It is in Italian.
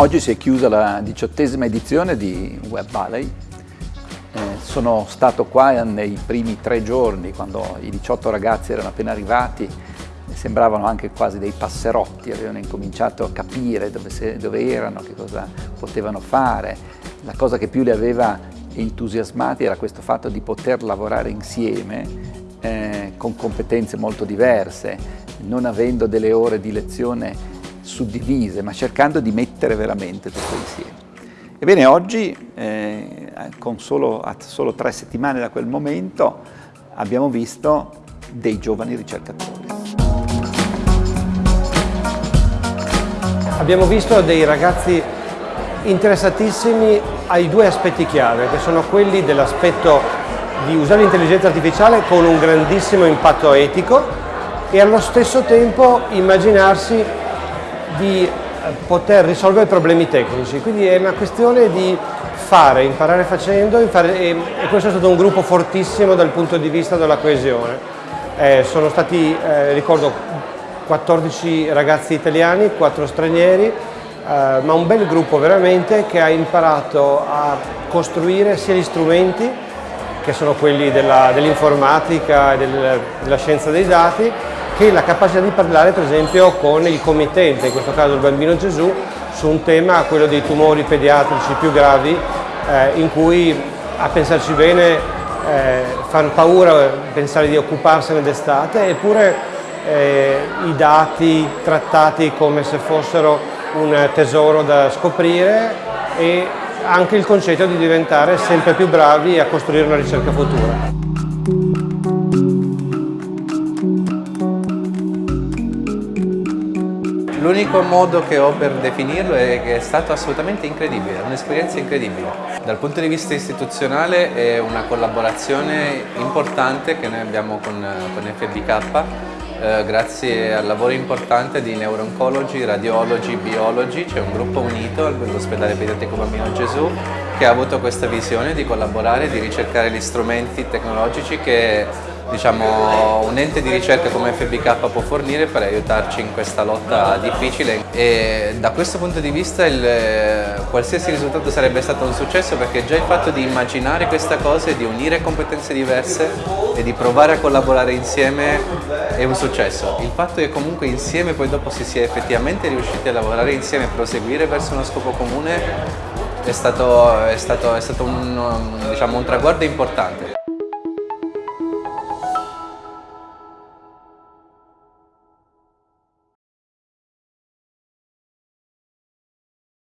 Oggi si è chiusa la diciottesima edizione di Web Valley. Eh, sono stato qua nei primi tre giorni, quando i 18 ragazzi erano appena arrivati, sembravano anche quasi dei passerotti, avevano incominciato a capire dove, se, dove erano, che cosa potevano fare. La cosa che più li aveva entusiasmati era questo fatto di poter lavorare insieme eh, con competenze molto diverse, non avendo delle ore di lezione suddivise, ma cercando di mettere veramente tutto insieme. Ebbene, oggi, eh, solo, a solo tre settimane da quel momento, abbiamo visto dei giovani ricercatori. Abbiamo visto dei ragazzi interessatissimi ai due aspetti chiave, che sono quelli dell'aspetto di usare l'intelligenza artificiale con un grandissimo impatto etico e allo stesso tempo immaginarsi di eh, poter risolvere problemi tecnici, quindi è una questione di fare, imparare facendo imparare, e, e, questo è stato un gruppo fortissimo dal punto di vista della coesione. Eh, sono stati, eh, ricordo, 14 ragazzi italiani, 4 stranieri, eh, ma un bel gruppo veramente che ha imparato a costruire sia gli strumenti, che sono quelli dell'informatica dell e del, della scienza dei dati, che la capacità di parlare per esempio con il committente, in questo caso il bambino Gesù, su un tema, quello dei tumori pediatrici più gravi, eh, in cui a pensarci bene eh, fanno paura pensare di occuparsene d'estate, eppure eh, i dati trattati come se fossero un tesoro da scoprire e anche il concetto di diventare sempre più bravi a costruire una ricerca futura. L'unico modo che ho per definirlo è che è stato assolutamente incredibile, un'esperienza incredibile. Dal punto di vista istituzionale è una collaborazione importante che noi abbiamo con, con FBK eh, grazie al lavoro importante di Neuro-Oncology, Radiology, Biology, c'è un gruppo unito all'ospedale pediatrico Bambino Gesù che ha avuto questa visione di collaborare, di ricercare gli strumenti tecnologici che diciamo, un ente di ricerca come FBK può fornire per aiutarci in questa lotta difficile e da questo punto di vista il, qualsiasi risultato sarebbe stato un successo perché già il fatto di immaginare questa cosa e di unire competenze diverse e di provare a collaborare insieme è un successo. Il fatto che comunque insieme poi dopo si sia effettivamente riusciti a lavorare insieme e proseguire verso uno scopo comune è stato, è stato, è stato un, diciamo, un traguardo importante.